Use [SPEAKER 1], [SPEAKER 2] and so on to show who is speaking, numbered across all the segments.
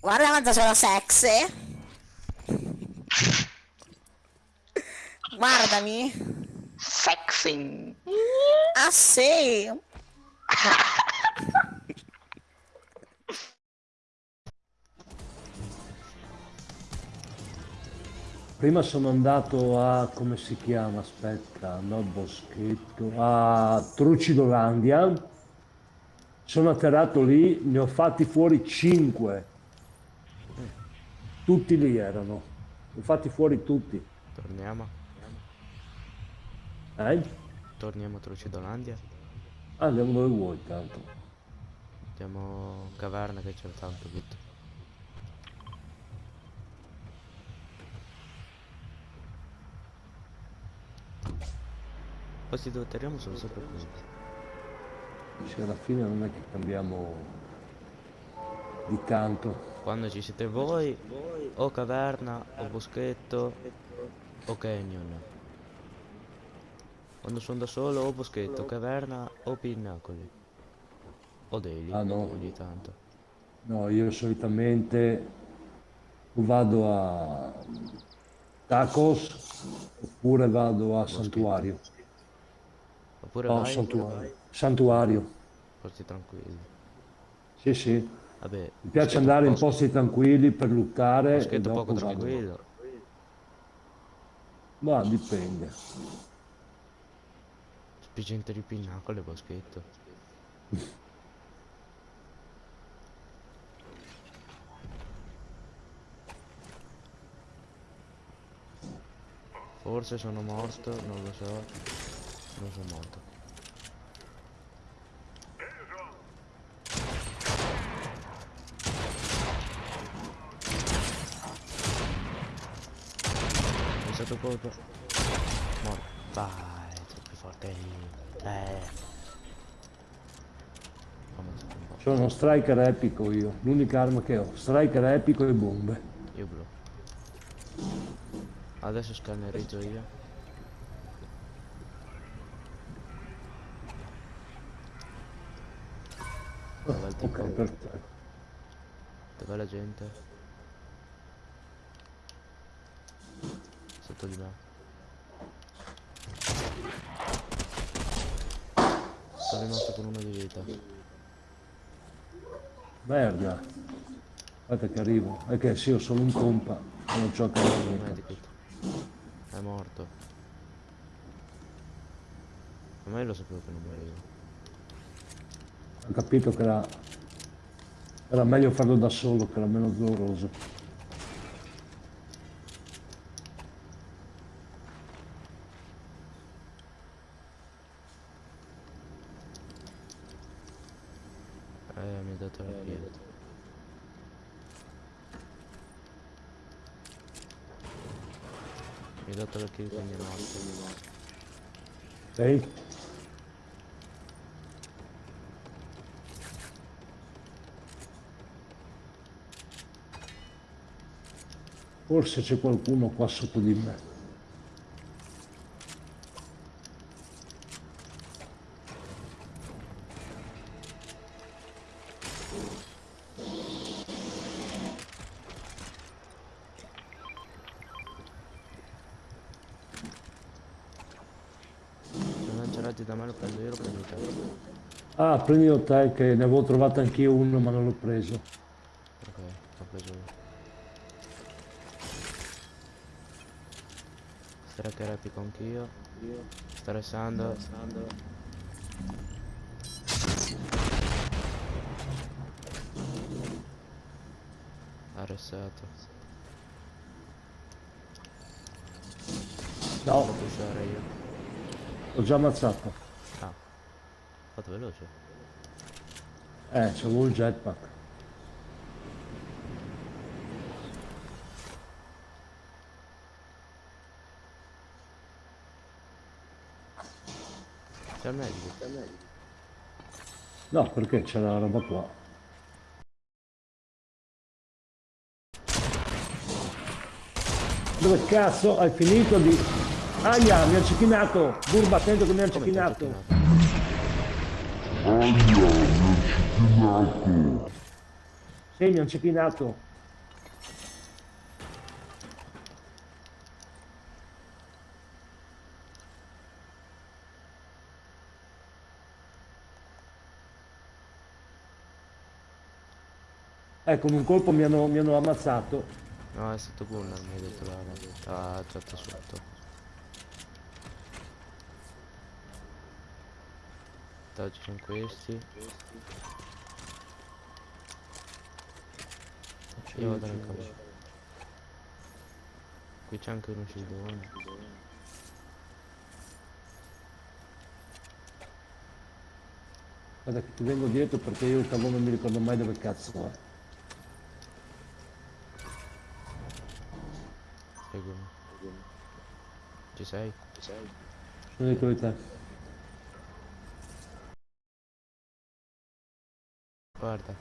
[SPEAKER 1] Guarda quanto sono sexy. Guardami.
[SPEAKER 2] Sexing.
[SPEAKER 1] Ah sì.
[SPEAKER 3] Prima sono andato a, come si chiama, aspetta, no Boschetto, a Trucidolandia, sono atterrato lì, ne ho fatti fuori 5, tutti lì erano, li ho fatti fuori tutti.
[SPEAKER 4] Torniamo.
[SPEAKER 3] Eh?
[SPEAKER 4] Torniamo a Trucidolandia.
[SPEAKER 3] Ah, Andiamo dove vuoi tanto.
[SPEAKER 4] Andiamo caverna che c'è tanto tutto. Posti dove atterriamo sono sempre qui.
[SPEAKER 3] Cioè, alla fine non è che cambiamo di tanto.
[SPEAKER 4] Quando ci siete voi, o caverna, o boschetto, o canyon. Quando sono da solo, o boschetto, caverna, o pinnacoli. O daily,
[SPEAKER 3] Ah, no.
[SPEAKER 4] ogni tanto.
[SPEAKER 3] No, io solitamente vado a Tacos oppure vado a Santuario.
[SPEAKER 4] Oppure
[SPEAKER 3] No,
[SPEAKER 4] vai,
[SPEAKER 3] Santuario. Santuario.
[SPEAKER 4] posti tranquilli.
[SPEAKER 3] Sì, sì.
[SPEAKER 4] Vabbè,
[SPEAKER 3] Mi piace andare in posti tranquilli per luttare
[SPEAKER 4] boschetto
[SPEAKER 3] dopo
[SPEAKER 4] poco
[SPEAKER 3] vado.
[SPEAKER 4] tranquillo.
[SPEAKER 3] Ma dipende.
[SPEAKER 4] Spingente di pinnacolo e boschetto. Forse sono morto, non lo so. Non sono morto. È stato colpo. Morto. Vai, troppo forte. Eh. Fammi un po'.
[SPEAKER 3] Sono uno striker epico io. L'unica arma che ho. Striker epico e bombe.
[SPEAKER 4] Io blu. Adesso scannerizzo io. Dov'è il tipo?
[SPEAKER 3] Ok, perfetto.
[SPEAKER 4] Dov'è la gente? Sotto di me. Sono rimasto con uno di vita.
[SPEAKER 3] Merda. Aspetta che arrivo. È che sì, ho solo un compa. Non c'ho che.
[SPEAKER 4] È morto. Ma io lo sapevo che non morivo.
[SPEAKER 3] Ho capito che era... Era meglio farlo da solo, che era meno doloroso.
[SPEAKER 4] Eh, mi ha dato la kill. Mi ha dato la kill quindi è morto.
[SPEAKER 3] Sei? Forse c'è qualcuno qua sotto di me.
[SPEAKER 4] Razzi da me lo prendo io, lo prendo te.
[SPEAKER 3] Ah, prendilo te che ne avevo trovato anch'io uno ma non l'ho preso.
[SPEAKER 4] Ok, l'ho preso io. Striker epico anch'io. Stressando. Arrestato.
[SPEAKER 3] No,
[SPEAKER 4] Devo pushare io.
[SPEAKER 3] L'ho già ammazzato.
[SPEAKER 4] Ah. Fatto veloce.
[SPEAKER 3] Eh, c'avevo il jetpack.
[SPEAKER 4] C'è il medico. C'è il medico.
[SPEAKER 3] No, perché c'è la roba qua. Dove cazzo hai finito di... Aia, mi ha cecchinato! Burba, attento che mi ha
[SPEAKER 4] cecchinato! Aia, mi
[SPEAKER 3] ha
[SPEAKER 4] cecchinato!
[SPEAKER 3] Sì, mi ha cecchinato! Eh, ecco, in un colpo mi hanno, mi hanno ammazzato.
[SPEAKER 4] No, è stato Gunnar, mi ha detto la, la, la, la, ci sono questi. Io vado nel campo. Qui c'è anche uno scildone.
[SPEAKER 3] Guarda che ti vengo dietro perché io il cavolo non mi ricordo mai dove cazzo è.
[SPEAKER 4] Seguimi. Ci sei?
[SPEAKER 3] Sono dietro di te.
[SPEAKER 4] Guarda.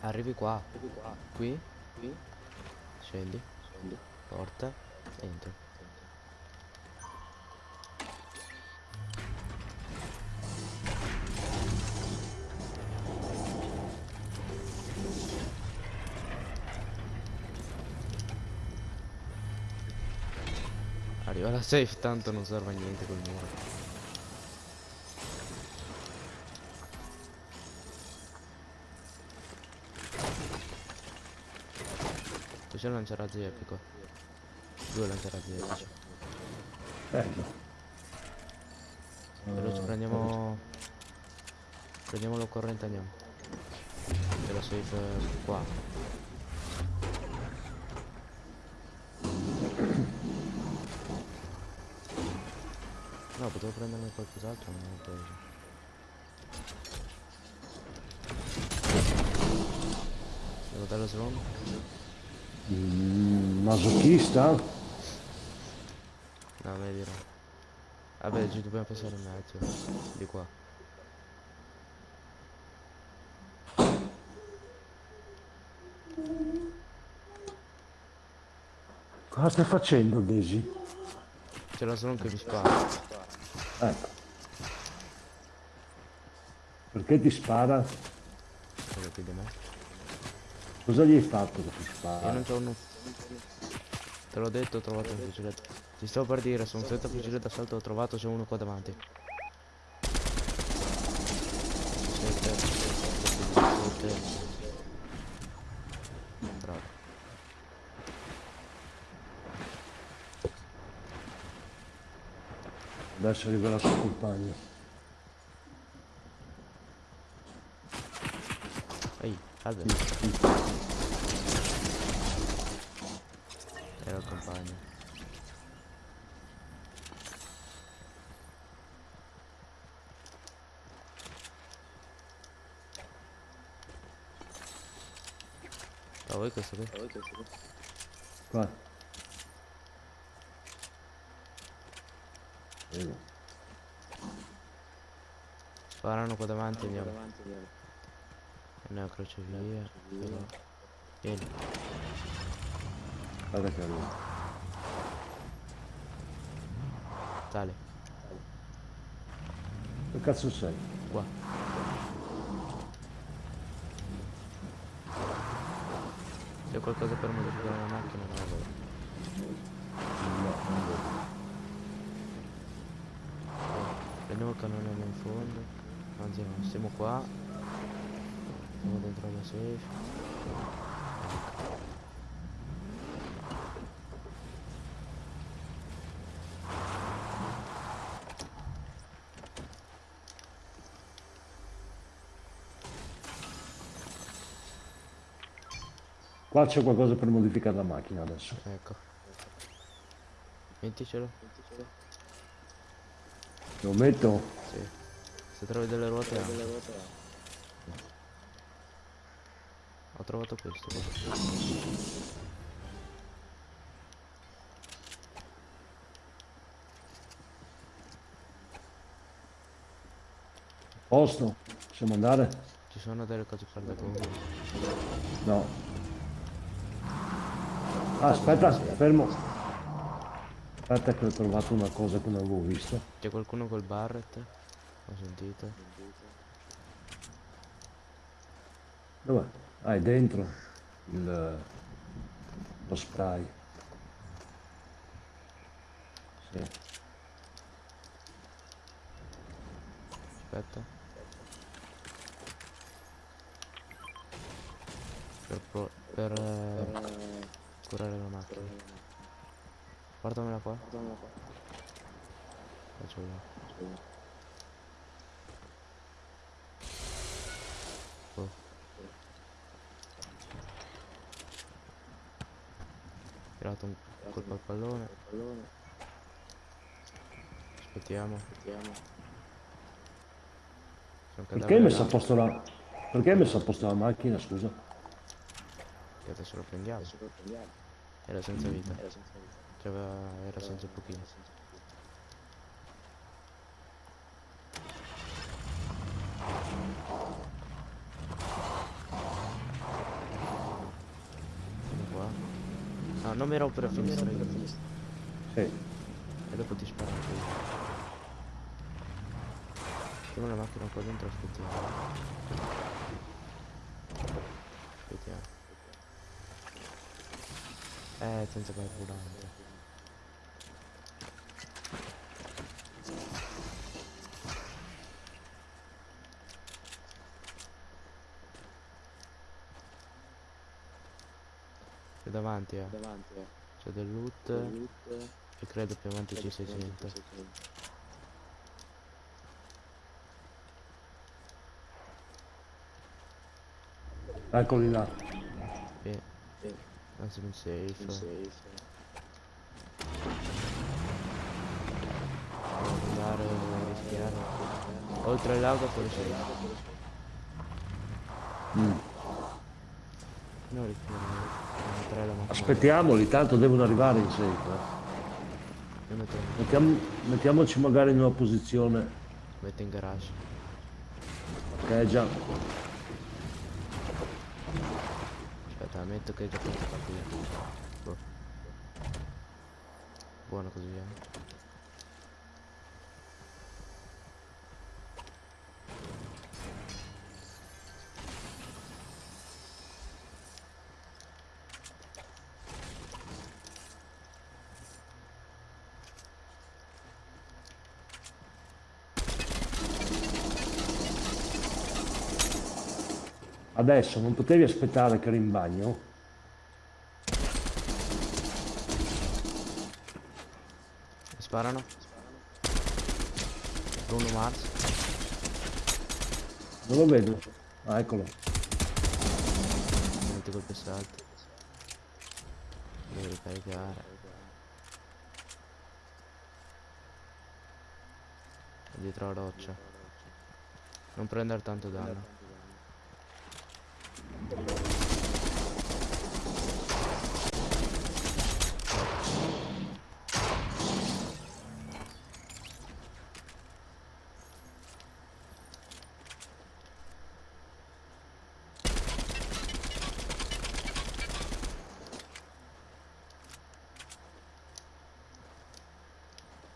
[SPEAKER 4] Arrivi qua. Qui. Scendi. Porta. Entro. Arriva la safe, tanto non serve a niente col muro. C'è un lanciarazzi epico. Due lanciarazzi epici.
[SPEAKER 3] Bello.
[SPEAKER 4] Veloce, prendiamo... Prendiamo l'occorrente andiamo. C'è la safe eh, qua. No, potevo prenderne qualcos'altro, ma non l'ho preso. Devo dare lo slon?
[SPEAKER 3] Mm, masochista?
[SPEAKER 4] No, me dirò. Vabbè, ci dobbiamo passare in mezzo. Di qua.
[SPEAKER 3] Cosa stai facendo, Daisy?
[SPEAKER 4] C'è la slon che mi spara.
[SPEAKER 3] Ecco. Perché ti spara?
[SPEAKER 4] Quello qui di me.
[SPEAKER 3] Cosa gli hai fatto che ti
[SPEAKER 4] Io
[SPEAKER 3] spara?
[SPEAKER 4] non c'ho uno. Te l'ho detto, ho trovato un fucile. Ti stavo per dire, sono senza fucile d'assalto, ho trovato, c'è uno qua davanti. Bravo.
[SPEAKER 3] Adesso arriverà il suo compagno.
[SPEAKER 4] Ehi, salve. Era il compagno. Ma voi questo qui?
[SPEAKER 3] Qua. Prego.
[SPEAKER 4] Sparano qua davanti andiamo. Andiamo a crocevia. Però. Vieni.
[SPEAKER 3] Guarda che arriva.
[SPEAKER 4] Tale.
[SPEAKER 3] Che cazzo sei?
[SPEAKER 4] Qua. C'è qualcosa per modificare la macchina? Non la vedo.
[SPEAKER 3] No, non vedo.
[SPEAKER 4] Prendiamo il cannone là in fondo. Anzi no, stiamo qua. Stiamo dentro la safe.
[SPEAKER 3] Qua c'è qualcosa per modificare la macchina adesso.
[SPEAKER 4] Ecco. Metticelo.
[SPEAKER 3] Lo metto?
[SPEAKER 4] Sì. Se trovi delle ruote anche. Ho trovato questo.
[SPEAKER 3] Posto? Possiamo andare?
[SPEAKER 4] Ci sono delle cose per da Google.
[SPEAKER 3] No. Ah, aspetta, fermo. Aspetta che ho trovato una cosa che non avevo visto.
[SPEAKER 4] C'è qualcuno col Barrett? Ho sentito.
[SPEAKER 3] Dov'è? Ah, è dentro il, lo spray. Sì.
[SPEAKER 4] Aspetta. Per, pro- per eh, curare la macchina. Portamela qua. Faccio io. Oh. Colpo al pallone. Aspettiamo.
[SPEAKER 3] Perché hai messo a posto la... Perché hai messo a posto la macchina, scusa?
[SPEAKER 4] Che adesso lo prendiamo. Era senza vita. Cioè, aveva- era senza pochino. Vieni qua. Mi rompere la finestra io.
[SPEAKER 3] Sì.
[SPEAKER 4] E dopo ti sparo anche io. Mettiamo la macchina qua dentro, aspettiamo. Aspettiamo. Eh, senza carburante. C'è davanti, eh. C'è del loot. E credo più avanti ci sia gente.
[SPEAKER 3] Eccoli là.
[SPEAKER 4] Sì. Anzi in safe. Devo andare a rischiare. Oltre all'auto fuori safe.
[SPEAKER 3] Mm.
[SPEAKER 4] No, rischiare. La.
[SPEAKER 3] Aspettiamoli, tanto devono arrivare in safe. eh. Mettiamo- mettiamoci magari in una posizione
[SPEAKER 4] metto in garage.
[SPEAKER 3] è già...
[SPEAKER 4] Aspetta, metto che è già pronto a partire. Boh. Buono così, eh.
[SPEAKER 3] Adesso non potevi aspettare che ero in bagno?
[SPEAKER 4] Sparano. Bruno Mars.
[SPEAKER 3] Non lo vedo. Ah, eccolo.
[SPEAKER 4] Metto colpi salti. Devo ricaricare. Dietro la roccia. Non prendere tanto danno.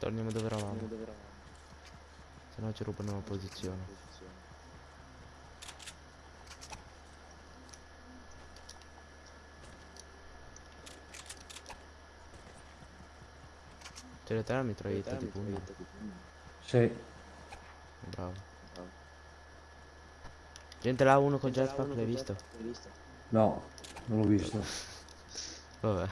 [SPEAKER 4] Torniamo dove eravamo. Se no ci rubano la posizione. C'è la terra mitraglietta di pugno.
[SPEAKER 3] Sì.
[SPEAKER 4] Bravo. Gente là uno con jetpack, l'hai visto?
[SPEAKER 3] No, non l'ho visto.
[SPEAKER 4] Vabbè.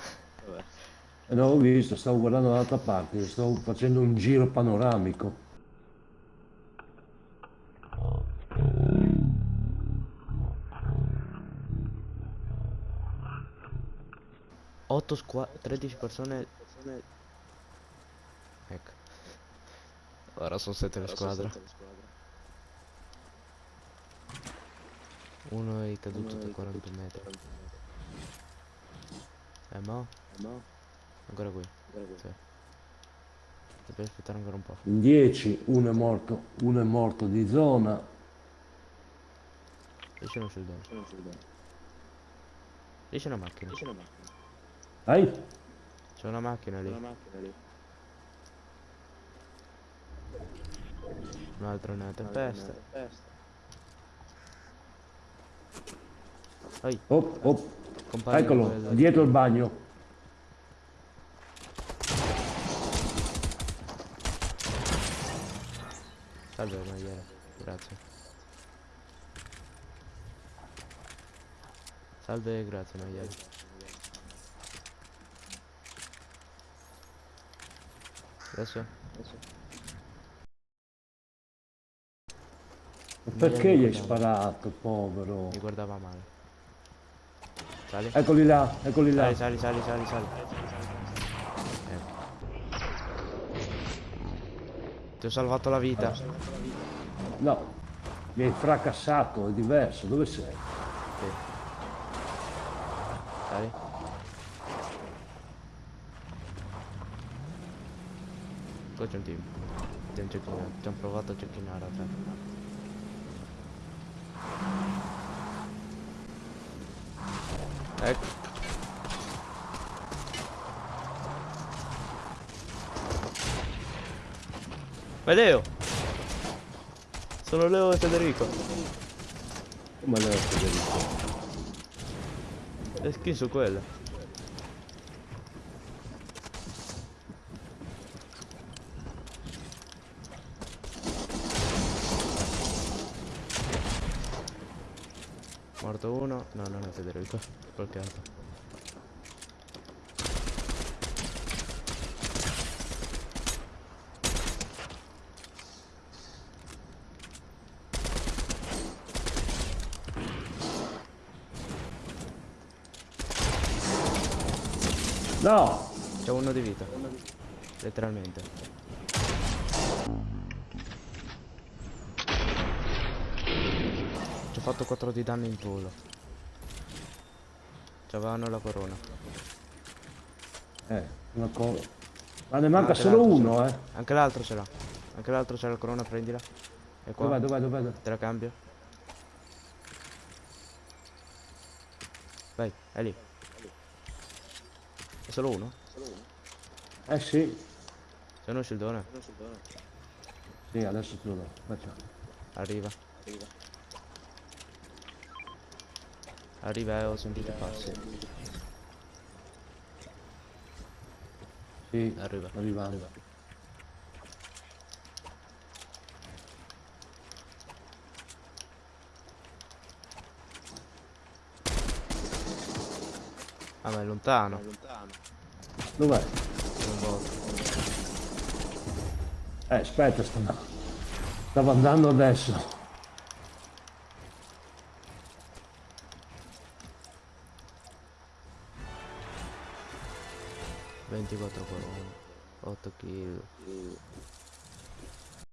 [SPEAKER 3] Eh, Non l'ho visto, stavo guardando dall'altra parte, stavo facendo un giro panoramico.
[SPEAKER 4] Otto squa 13 persone. Ecco. Ora sono 7 le squadre. Uno è caduto da 40 metri. Eh mo? Ancora qui. Sì. Devi aspettare ancora un po'.
[SPEAKER 3] In 10, uno è morto, uno è morto di zona.
[SPEAKER 4] Esce uno sul dono. Esce una macchina.
[SPEAKER 3] Dai,
[SPEAKER 4] C'è una macchina lì. Un altro nella tempesta. Ehi,
[SPEAKER 3] oh, oh,
[SPEAKER 4] compagno.
[SPEAKER 3] eccolo, dietro il bagno.
[SPEAKER 4] Salve magliere, grazie. Salve, grazie maiale. Adesso?
[SPEAKER 3] Ma perché gli hai sparato, povero?
[SPEAKER 4] Mi guardava male. Sali.
[SPEAKER 3] Eccoli là, eccoli là.
[SPEAKER 4] Sali, sali, sali, sali, sali. Ecco. Ti ho salvato la vita.
[SPEAKER 3] No, mi hai fracassato, è diverso. Dove sei?
[SPEAKER 4] Sì. Sali. Qua c'è un team. Ti hanno cecchinato- ti hanno provato a cecchinare a te. Ecco. Ma è Leo! Sono Leo e Federico.
[SPEAKER 3] Come Leo Federico?
[SPEAKER 4] Le skin su quelle. Morto uno. No, non è Federico. Qualche altro.
[SPEAKER 3] No!
[SPEAKER 4] C'è uno di vita. Letteralmente. Ci ho fatto 4 di danno in volo. C'avevano la corona.
[SPEAKER 3] Eh, una cosa. Ma ne manca solo uno, eh.
[SPEAKER 4] Anche l'altro ce l'ha. Anche l'altro c'è la corona, prendila. E qua.
[SPEAKER 3] Dov'è, dov'è, dov'è?
[SPEAKER 4] Te la cambio. Vai, è lì. È solo uno?
[SPEAKER 3] Eh sì.
[SPEAKER 4] Sei uno scildone?
[SPEAKER 3] Sì, adesso te lo do. Facciamo.
[SPEAKER 4] Arriva. Arriva e ho sentito passi.
[SPEAKER 3] Sì,
[SPEAKER 4] Arriva.
[SPEAKER 3] sto arrivando.
[SPEAKER 4] Ah ma è lontano.
[SPEAKER 3] Dov'è?
[SPEAKER 4] Non voto.
[SPEAKER 3] Eh, aspetta, stavo, stavo andando adesso.
[SPEAKER 4] 24 juegos 8 kills